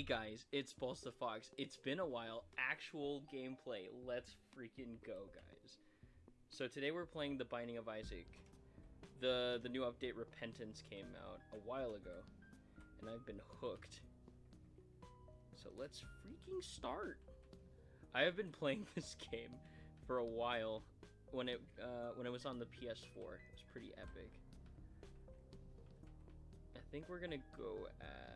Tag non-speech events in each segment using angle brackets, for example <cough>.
Hey guys, it's Pulse the Fox. It's been a while. Actual gameplay. Let's freaking go, guys. So today we're playing The Binding of Isaac. The the new update Repentance came out a while ago, and I've been hooked. So let's freaking start. I have been <laughs> playing this game for a while. When it uh, when it was on the PS4, it was pretty epic. I think we're gonna go as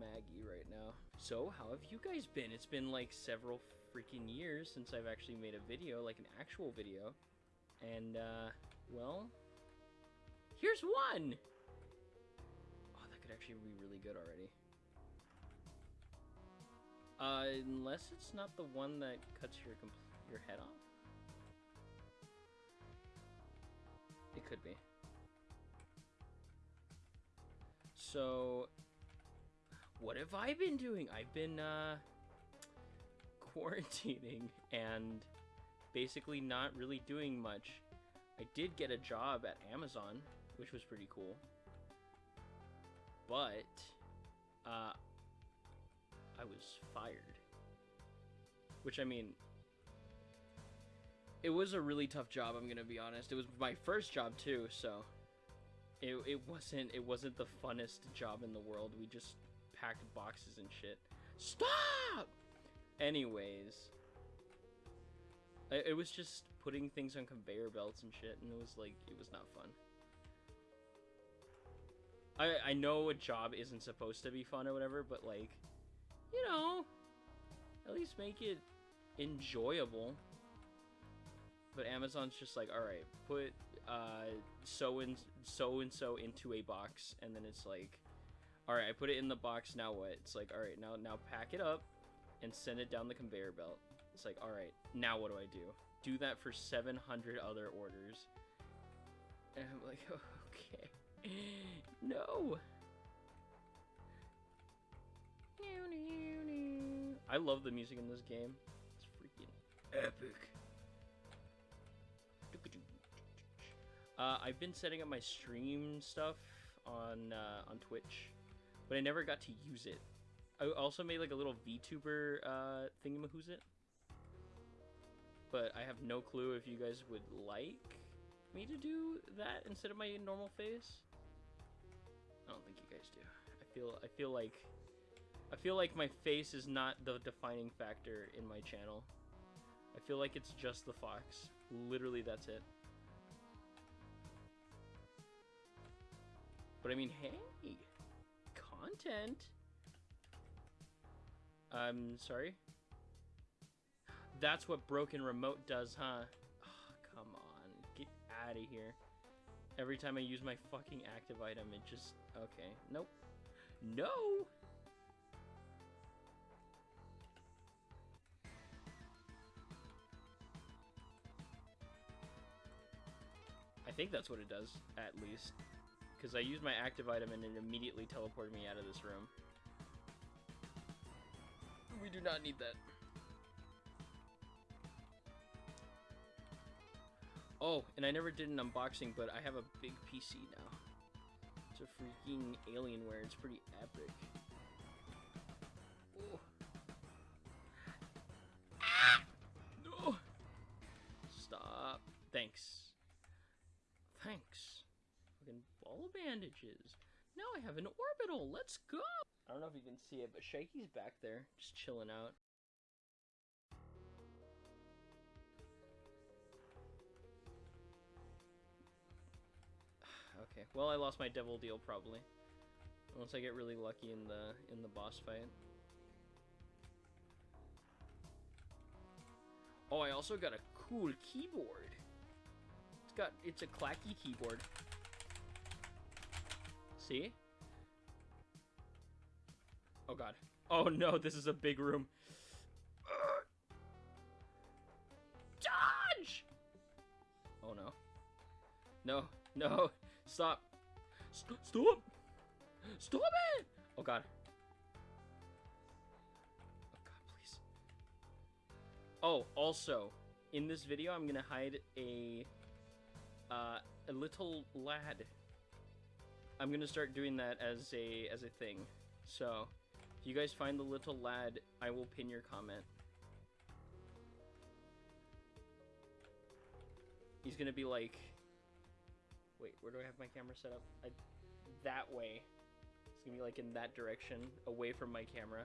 Maggie right now. So, how have you guys been? It's been like several freaking years since I've actually made a video, like an actual video. And, uh, well, here's one! Oh, that could actually be really good already. Uh, unless it's not the one that cuts your your head off. It could be. So, what have I been doing? I've been uh, quarantining and basically not really doing much. I did get a job at Amazon, which was pretty cool. But uh, I was fired. Which I mean, it was a really tough job. I'm gonna be honest. It was my first job too, so it it wasn't it wasn't the funnest job in the world. We just packed boxes and shit. Stop! Anyways, it, was just putting things on conveyor belts and shit, and it was like, it was not fun. I, I know a job isn't supposed to be fun or whatever, but like, you know, at least make it enjoyable. But Amazon's just like, all right, put uh, so and so and so into a box, and then it's like, all right, I put it in the box. Now what? It's like, all right, now now pack it up and send it down the conveyor belt. It's like, all right, now what do I do? Do that for 700 other orders. And I'm like, <laughs> okay, <laughs> no. I love the music in this game. It's freaking epic. Uh, I've been setting up my stream stuff on uh, on Twitch, but I never got to use it. I also made like a little VTuber uh, thingamahoosit, but I have no clue if you guys would like me to do that instead of my normal face. I don't think you guys do. I feel I feel like I feel like my face is not the defining factor in my channel. I feel like it's just the fox. Literally, that's it. But I mean, hey, content. I'm sorry. That's what broken remote does, huh? Oh, come on, get out of here. Every time I use my fucking active item, it just... Okay, nope. No! I think that's what it does, at least. Because I used my active item and it immediately teleported me out of this room. We do not need that. Oh, and I never did an unboxing, but I have a big PC now. It's a freaking Alienware. It's pretty epic. Oh. Ah! No! Stop. Thanks. Thanks. Fucking ball bandages. Now I have an orbital. Let's go. I don't know if you can see it, but Shaky's back there, just chilling out. <sighs> okay, well I lost my devil deal probably. Unless I get really lucky in the in the boss fight. Oh, I also got a cool keyboard. It's got it's a clacky keyboard. See? Oh god. Oh no, this is a big room. Dodge! Oh no. No, no. Stop. St stop! Stop it! Oh god. Oh god, please. Oh, also, in this video, I'm gonna hide a, uh, a little lad I'm gonna start doing that as a as a thing. So If you guys find the little lad, I will pin your comment. He's gonna be like, wait, where do I have my camera set up? I, that way. It's gonna be like in that direction, away from my camera.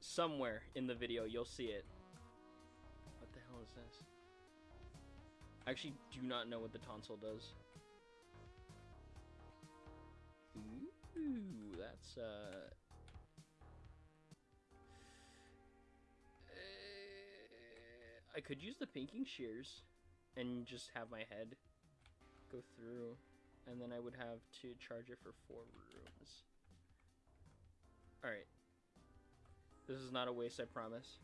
Somewhere in the video, you'll see it. What the hell is this? I actually do not know what the tonsil does. Ooh, that's uh. uh, I could use the pinking shears and just have my head go through, and then I would have to charge it for four rooms. Alright. This is not a waste, I promise.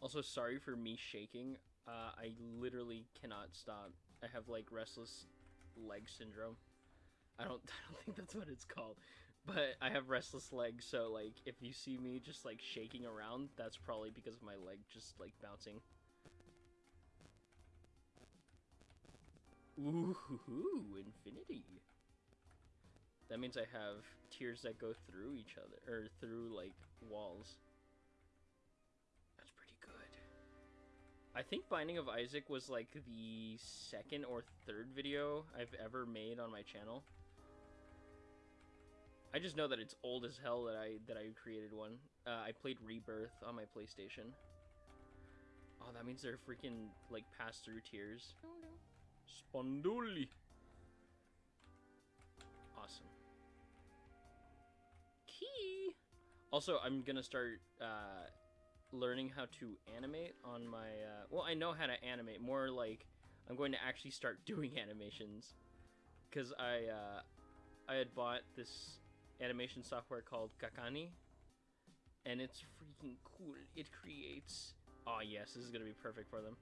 Also, sorry for me shaking. Uh, I literally cannot stop. I have like restless leg syndrome. I don't <laughs> I don't think that's what it's called. But I have restless legs, so like if you see me just like shaking around, that's probably because of my leg just like bouncing. Ooh, infinity. That means I have tears that go through each other or through like walls. That's pretty good. I think Binding of Isaac was like the second or third video I've ever made on my channel. I just know that it's old as hell that I that I created one. Uh, I played Rebirth on my PlayStation. Oh, that means they're freaking like pass through tears. Sponduli. Awesome. Key. Also, I'm gonna start uh, learning how to animate on my. Uh, well, I know how to animate. More like I'm going to actually start <laughs> doing animations, because I uh, I had bought this animation software called CACANi, and it's freaking cool. It creates. Oh yes, this is gonna be perfect for them.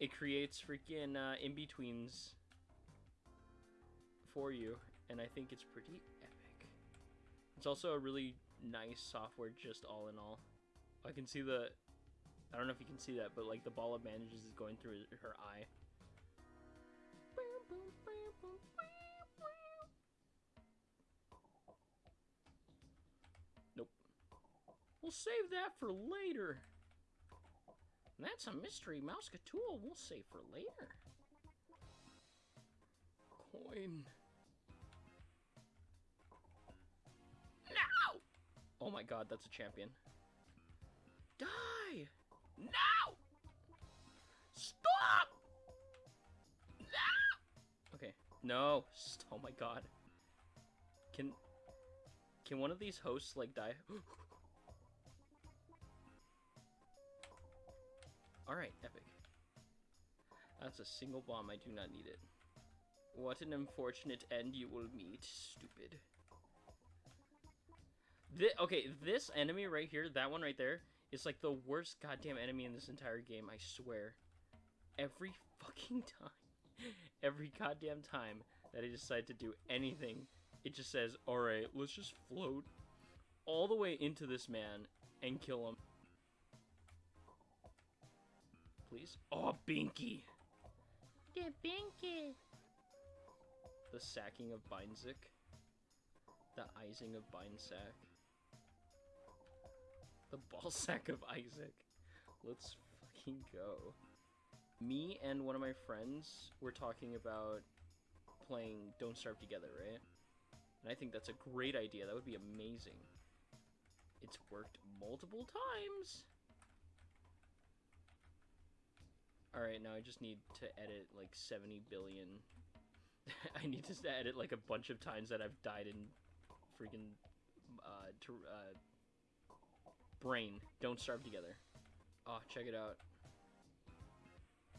It creates freaking uh, in betweens for you, and I think it's pretty epic. It's also a really nice software, just all in all. I can see the. I don't know if you can see that, but like the ball of bandages is going through her eye. We'll save that for later. That's a mystery Mouseketool we'll save for later. Coin. No! Oh my god, that's a champion. Die! No! Stop! No! Okay. No. <laughs> Oh my god. Can... Can one of these hosts, like, die? <gasps> Oh Alright, epic. That's a single bomb, I do not need it. What an unfortunate end you will meet, stupid. Th okay, this enemy right here, that one right there, is like the worst goddamn enemy in this entire game, I swear. Every fucking <laughs> time, every goddamn time that I decide to do anything, it just says, alright, let's just float all the way into this man and kill him please. Oh, Binky! The Binky! The sacking of Bindzik. The Ising of Bindsack. The ball <laughs> sack of Isaac. Let's fucking go. Me and one of my friends were talking about playing Don't Starve Together, right? And I think that's a great idea. That would be amazing. It's worked multiple times. Alright, now I just need to edit like 70 billion. <laughs> I need to edit like a bunch of times that I've died in freaking uh, to, uh, brain. Don't starve together. Oh, check it out.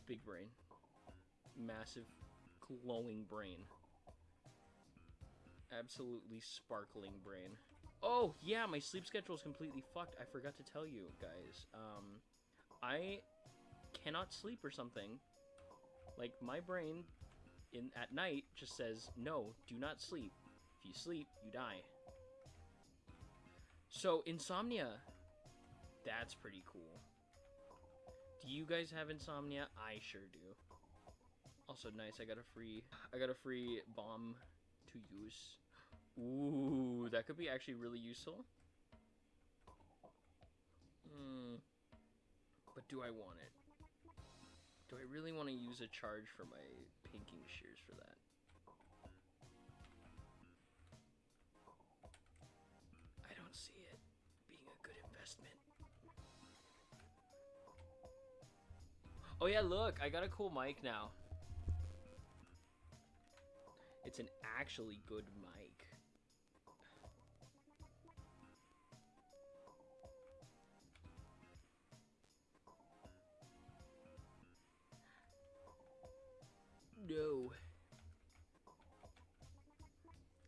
Big brain. Massive, glowing brain. Absolutely sparkling brain. Oh, yeah, my sleep schedule is completely fucked. I forgot to tell you guys. Um, I cannot sleep or something. Like my brain in at night just says, "No, do not sleep. If you sleep, you die." So, insomnia. That's pretty cool. Do you guys have insomnia? I sure do. Also nice, I got a free I got a free bomb to use. Ooh, that could be actually really useful. Hmm. But do I want it? Do I really want to use a charge for my pinking shears for that? I don't see it being a good investment. Oh yeah, look, I got a cool mic now. It's an actually good mic. No.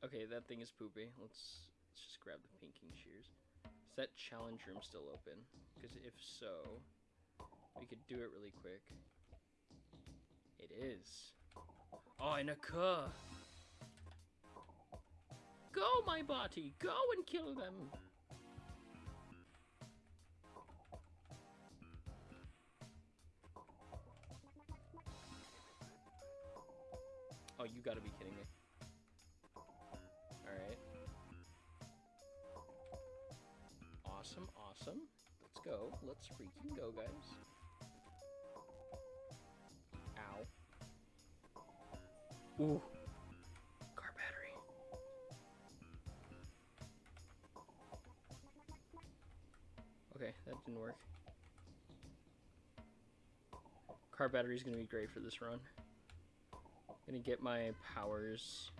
Okay, that thing is poopy. Let's let's just grab the pinking shears. Is that challenge room still open? Because if so, we could do it really quick. It is. Oh, and a cur. Go, my body! Go and kill them! You gotta be kidding me. Alright. Awesome, awesome. Let's go. Let's freaking go, guys. Ow. Ooh. Car battery. Okay, that didn't work. Car battery is gonna be great for this run. Gonna get my powers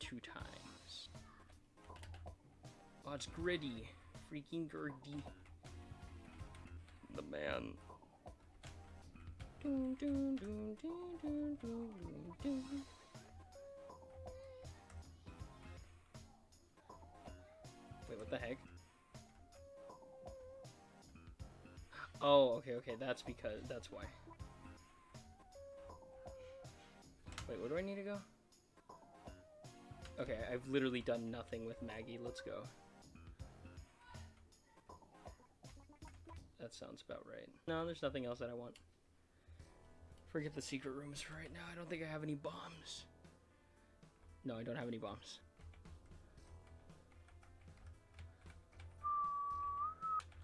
two times. Oh, it's gritty. Freaking gritty. The man. Wait, what the heck? Oh, okay, okay, that's because, that's why. Wait, where do I need to go? Okay, I've literally done nothing with Maggie. Let's go. That sounds about right. No, there's nothing else that I want. Forget the secret rooms for right now. I don't think I have any bombs. No, I don't have any bombs.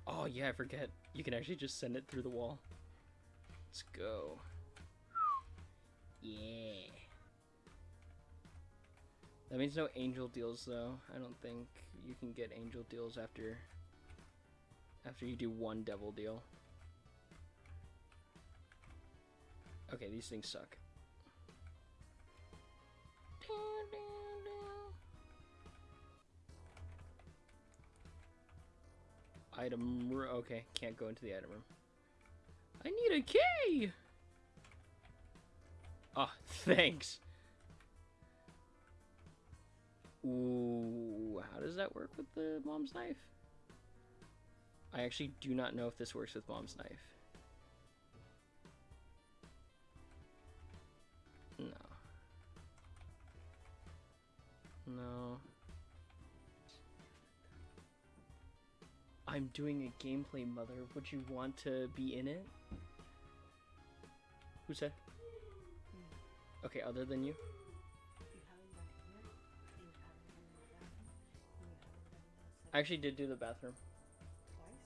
Oh, yeah, I forget. You can actually just send it through the wall. Let's go. Yeah. That means no angel deals though. I don't think you can get angel deals after after you do one devil deal. Okay, these things suck. Item room. Okay, can't go into the item room. I need a key! Oh, <laughs> thanks. Ooh, how does that work with the mom's knife? I actually do not know if this works with mom's knife. No. No. I'm doing a gameplay, mother. Would you want to be in it? Who said? Okay, other than you? I actually did do the bathroom. Twice?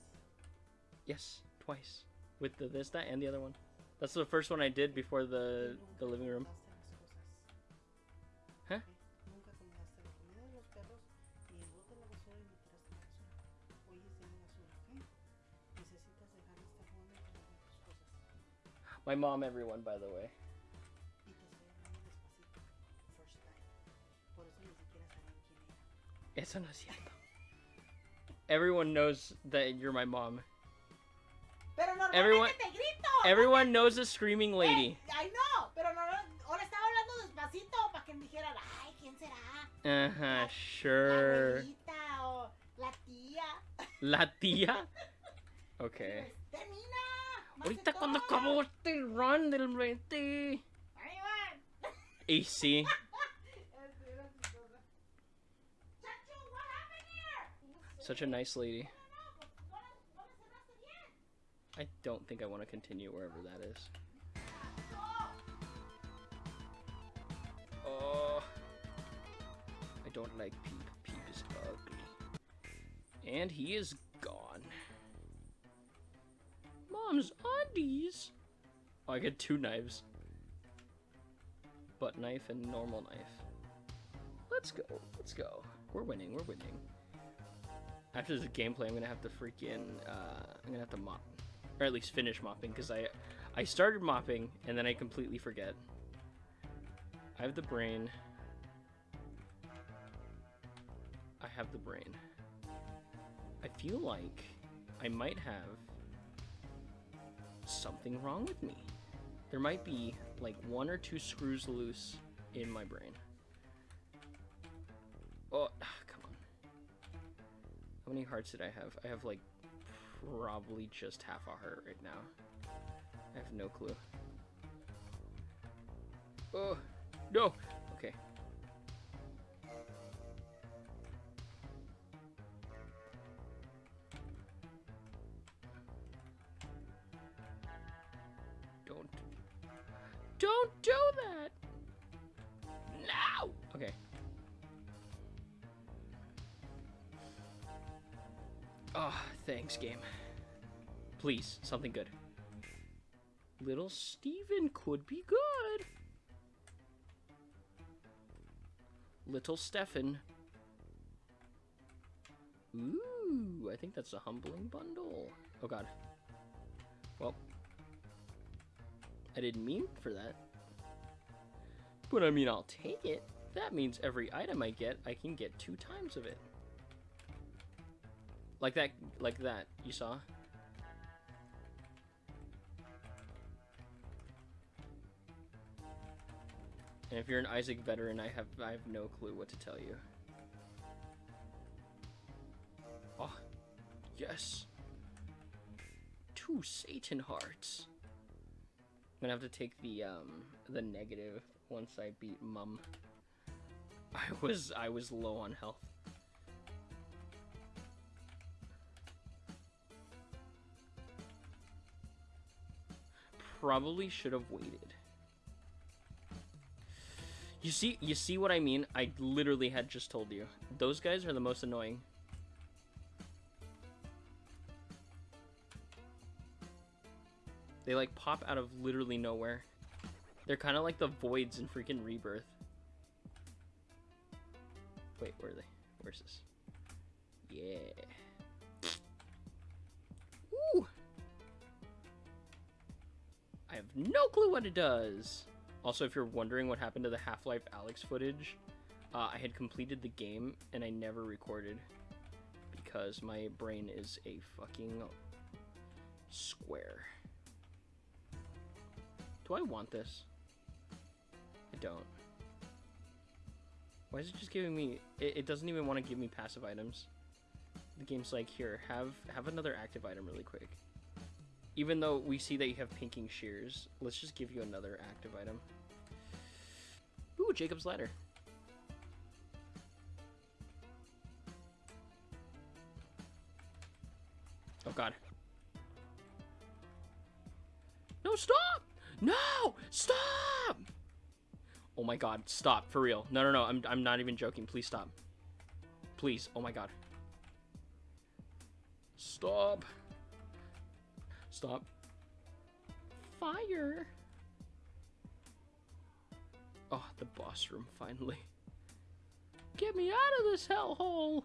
Yes, twice. With the this, that, and the other one. That's the first one I did before the the living room. Huh? My mom, everyone, by the way. Eso no es cierto. Everyone knows that you're my mom. Everyone-. Everyone knows the screaming lady. I know, pero no, ahora estaba hablando despacito para que me dijeran, ay, ¿quién será? Uh huh, La sure. abuelita la tía. La tía. <laughs> Okay. Termina. Ahorita cuando acabó este run del 20 Ahí van. AC. <laughs> Era chistosa. Chacho, what happened here? Such a nice lady. I don't think I want to continue wherever that is. Oh. I don't like Peep. Peep is ugly. And he is gone. Mom's undies. Oh, I get two knives. Butt knife and normal knife. Let's go. Let's go. We're winning. We're winning. After this gameplay, I'm gonna have to freaking. Uh, I'm gonna have to mop, or at least finish mopping, because I, I started mopping and then I completely forget. I have the brain. I have the brain. I feel like I might have something wrong with me. There might be like one or two screws loose in my brain. Oh, many hearts did I have? I have like probably just half a heart right now. I have no clue. Oh, no. Okay. Oh, thanks, game. Please, something good. Little Steven could be good. Little Stefan. Ooh, I think that's a humbling bundle. Oh god. Well, I didn't mean for that. But I mean, I'll take it. That means every item I get, I can get two times of it. Like that, like that, you saw? And if you're an Isaac veteran, I have I have no clue what to tell you. Oh, yes. Two Satan hearts. I'm gonna have to take the um the negative once I beat Mum. <laughs> I was I was low on health. Probably should have waited. You see, you see what I mean? I literally had just told you. Those guys are the most annoying. They like pop out of literally nowhere. They're kind of like the voids in freaking Rebirth. Wait, where are they? Where's this? Yeah. I have no clue what it does. Also, if you're wondering what happened to the Half-Life Alyx footage, uh, I had completed the game and I never recorded because my brain is a fucking square. Do I want this? I don't. Why is it just giving me... It, it doesn't even want to give me passive items. The game's like, here, have have another active item really quick. Even though we see that you have pinking shears, let's just give you another active item. Ooh, Jacob's Ladder. Oh god. No, stop! No! Stop! Oh my god, stop, for real. No, no, no, I'm, I'm not even joking. Please stop. Please, oh my god. Stop. Stop. Fire. Oh, the boss room, finally. Get me out of this hellhole!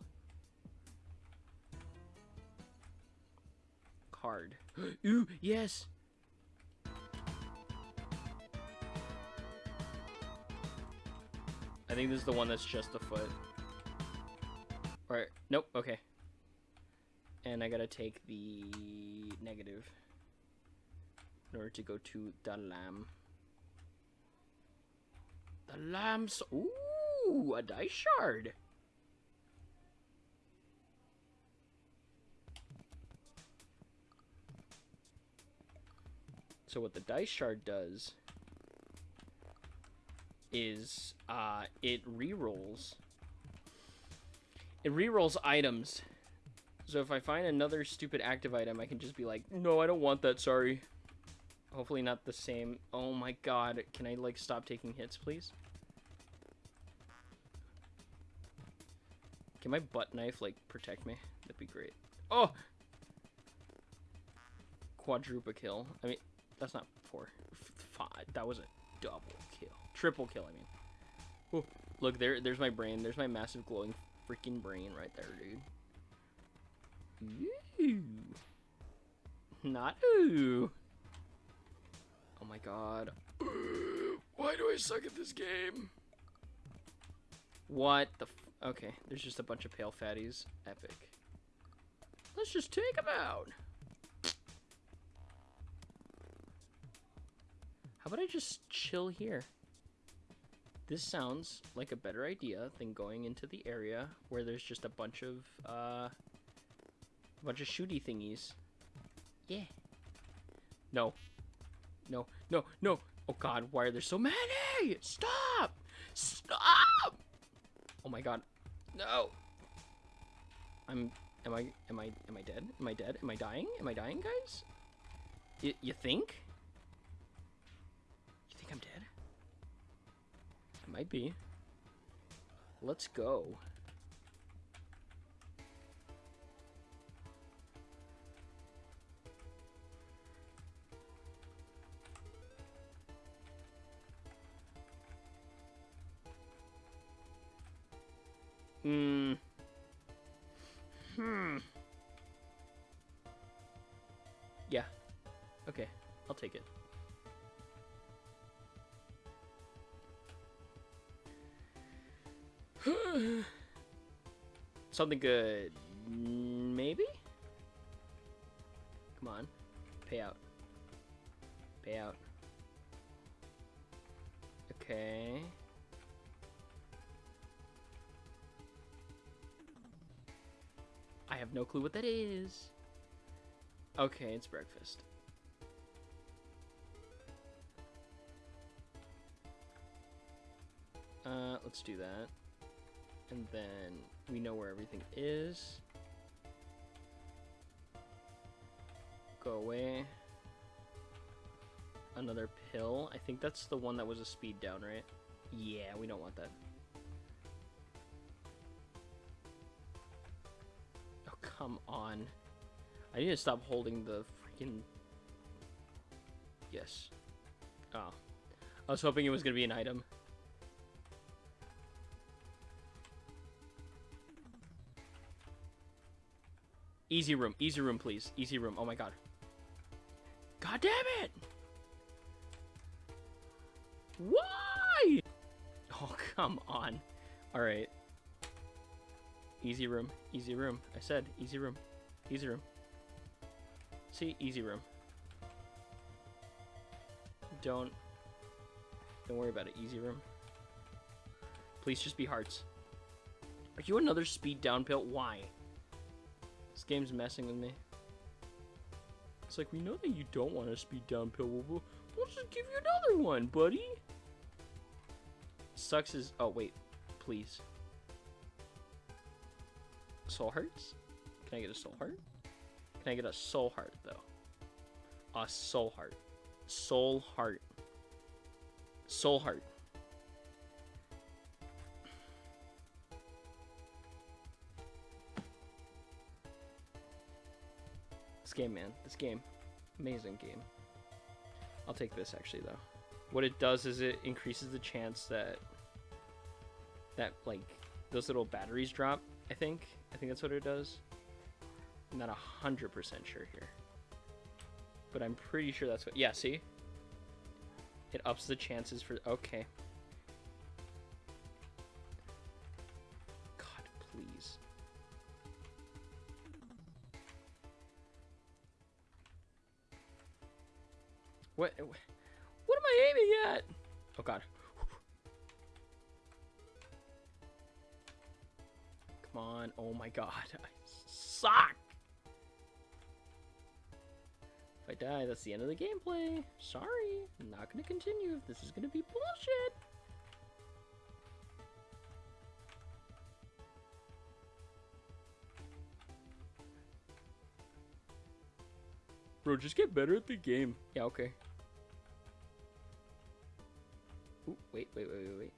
Card. <gasps> Ooh, yes! I think this is the one that's just a foot. Alright, nope, okay. And I gotta take the negative in order to go to the lamb. The lamb's... Ooh, a dice shard. So what the dice shard does is uh, it re-rolls. It re-rolls items. So if I find another stupid active item, I can just be like, no, I don't want that, sorry. Hopefully not the same. Oh my god, can I like stop taking hits, please? Can my butt knife like protect me? That'd be great. Oh, quadruple kill. I mean, that's not four, five. That was a double kill, triple kill. I mean, oh, look there. There's my brain. There's my massive glowing freaking brain right there, dude. Ooh. Not ooh. Oh my god. <gasps> Why do I suck at this game? What the f- Okay, there's just a bunch of pale fatties. Epic. Let's just take them out. How about I just chill here? This sounds like a better idea than going into the area where there's just a bunch of, uh, a bunch of shooty thingies. Yeah. No. No, no, no. Oh god, why are there so many? Stop! Stop! Oh my god. No. I'm am I am I am I dead? Am I dead? Am I dying? Am I dying, guys? Y you think? You think I'm dead? I might be. Let's go. Hmm. Hmm. Yeah. Okay. I'll take it. <sighs> Something good. Maybe? Come on. Pay out. Pay out. Okay. Have no clue what that is. Okay, it's breakfast. Uh, let's do that. And then we know where everything is. Go away. Another pill. I think that's the one that was a speed down, right? Yeah, we don't want that. Come on. I need to stop holding the freaking... Yes. Oh. I was hoping it was going to be an item. Easy room. Easy room, please. Easy room. Oh my god. God damn it! Why? Oh, <laughs> come on. Alright. Easy room. Easy room. I said easy room. Easy room. See? Easy room. Don't... Don't worry about it. Easy room. Please just be hearts. Are you another speed down pill? Why? This game's messing with me. It's like, we know that you don't want a speed down pill. We'll, we'll, we'll just give you another one, buddy. Sucks is... Oh, wait. Please. Soul hearts? Can I get a soul heart? Can I get a soul heart, though? A soul heart. Soul heart. Soul heart. This game, man. This game. Amazing game. I'll take this, actually, though. What it does is it increases the chance that... That, like, those little batteries drop, I think. I think that's what it does. I'm not 100% sure here. But I'm pretty sure that's what... Yeah, see? It ups the chances for... Okay. God, please. What? What am I aiming at? Oh god. Oh my god. <laughs> I suck. If I die, that's the end of the gameplay. Sorry. I'm not going to continue if this is going to be bullshit. Bro, just get better at the game. Yeah, okay. Ooh, wait, wait, wait, wait, wait.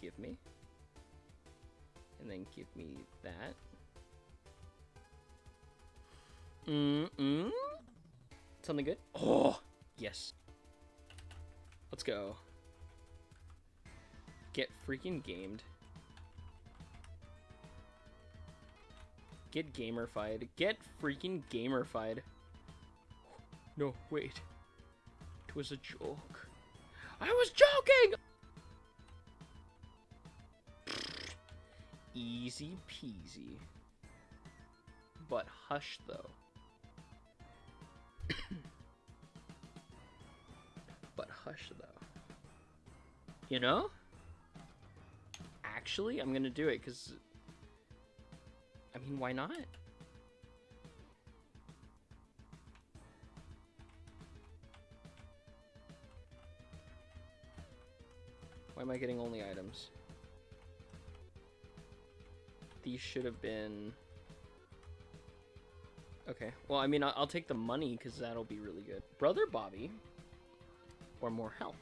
Give me. And then give me that. Mm-mm. Something good? Oh, yes. Let's go. Get freaking gamed. Get gamerfied. Get freaking gamerfied. No, wait. It was a joke. I was joking! Easy peasy. But hush, though. <coughs> but hush, though. You know? Actually, I'm gonna do it, because... I mean, why not? Why am I getting only items? These should have been... Okay, well, I mean, I- I'll take the money because that'll be really good. Brother Bobby, or more health.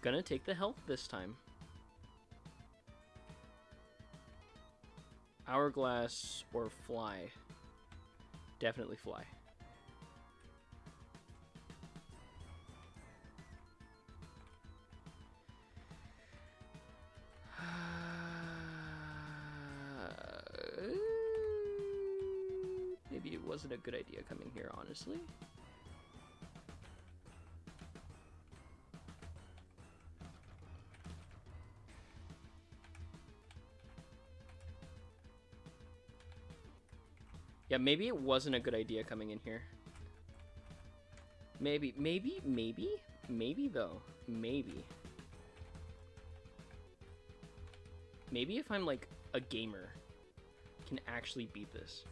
Gonna take the health this time. Hourglass or fly. Definitely fly. Good idea coming here, honestly. Yeah, maybe it wasn't a good idea coming in here. Maybe, maybe, maybe, maybe though. Maybe. Maybe if I'm like a gamer, can actually beat this.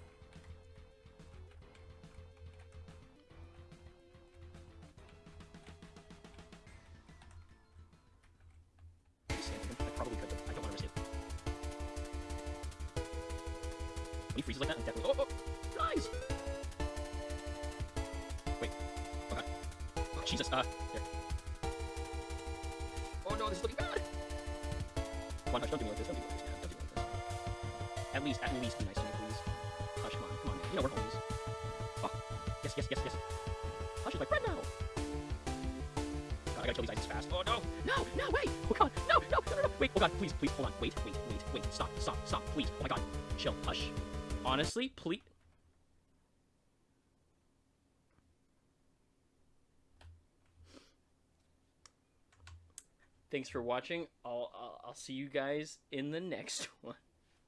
When he freezes like that, I'm definitely. Oh, oh, guys! Wait. Okay. Oh, Jesus. Uh, here. Oh no, this is looking bad. Come on, Hush, don't do me like this. Don't do me like this, man. Don't do me like this. At least, at least be nice to me, please. Hush, come on, come on, man. You know we're homies. Oh, yes, yes, yes, yes. Hush is my friend now. God, I gotta kill these items fast. Oh no, no, no, wait. Oh god, no, no, no, no, no. Wait, oh god, please, please, hold on. Wait, wait, wait, wait. Stop, stop, stop, please. Oh my god. Chill, hush. Honestly, please. Thanks for watching. I'll, I'll, I'll see you guys in the <laughs> next one.